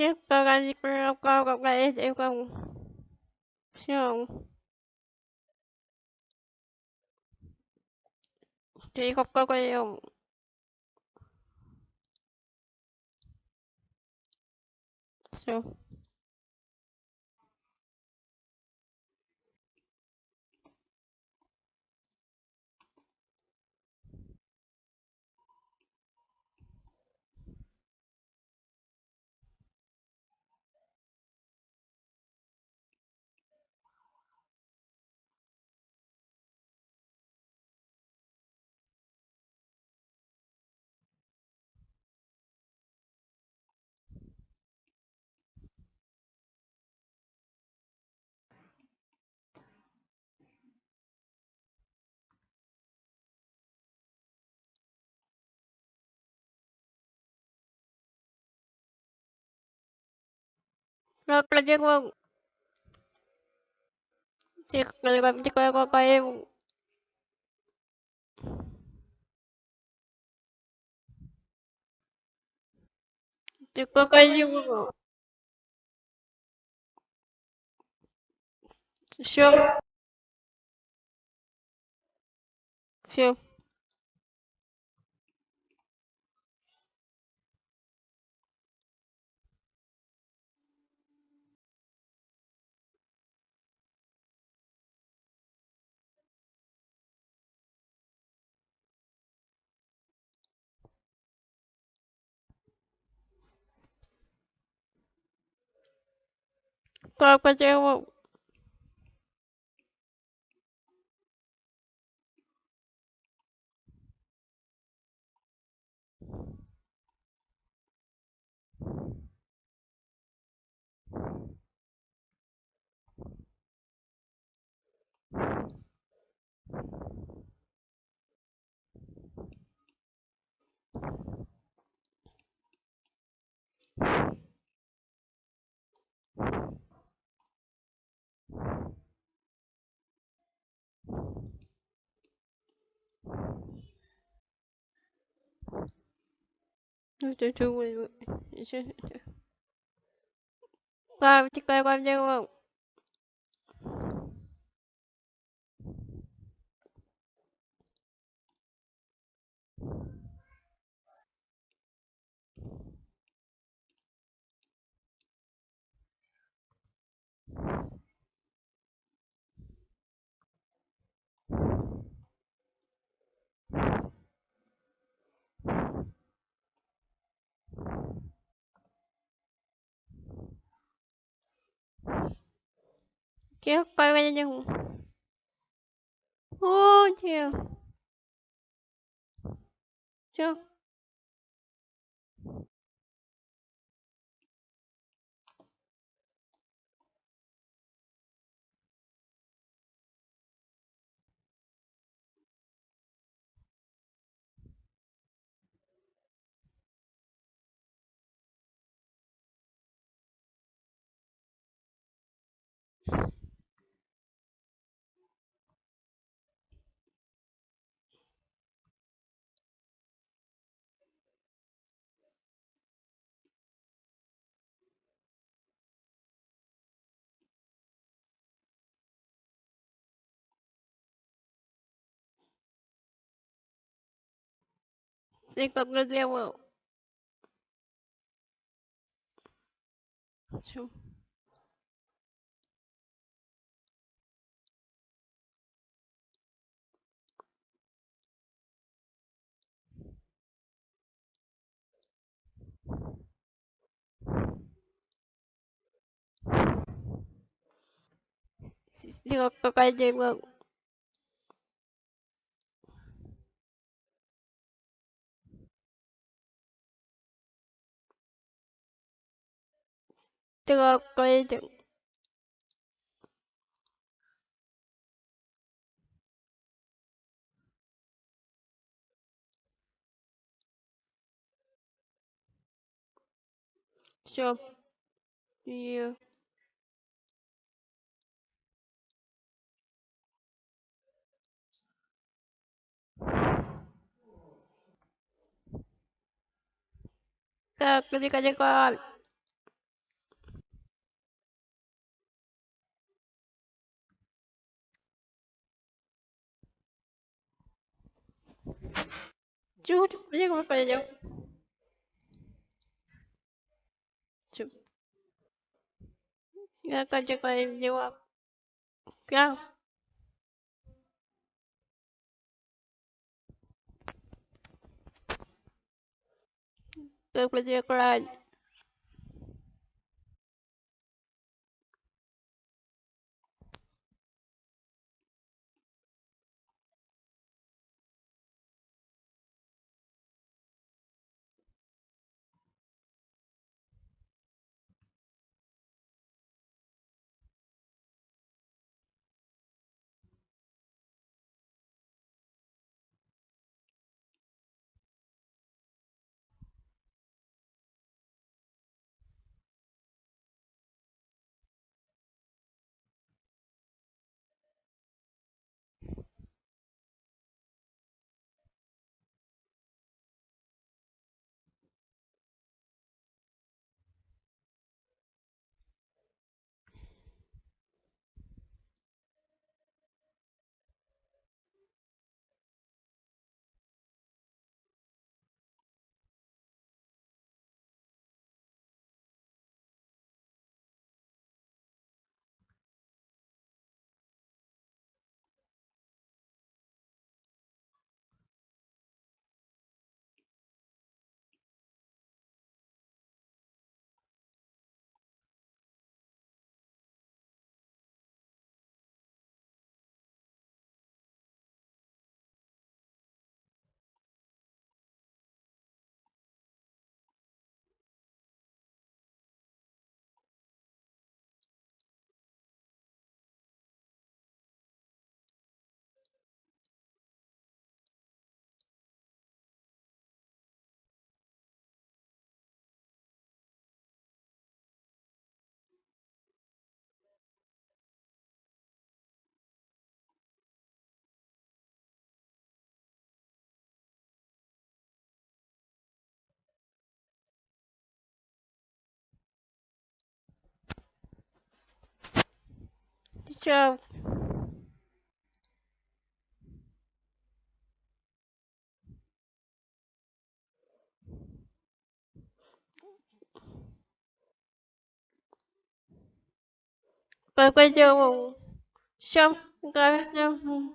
chiếc Paralympic cao cộng lại sẽ cộng siêu thì cộng cộng lại siêu Lo proteggo. Sí, lo digo, digo, digo, digo, digo, digo, все, Coi qua treo Thank you. 那这这个，一些一些，快不奇怪，快不奇怪。给我乖乖的进屋。哦天、这，Ты как бы сделал? Чем? Сделал, пока я делаю. 这个规定。就一个这个这个。चूट जगह में पड़े जाओ चुप क्या करते कर जो आप क्या तो कुछ कराज Бы делал? Всё, говорю.